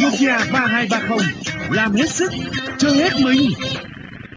Nokia 3230 làm hết sức, chơi hết mình.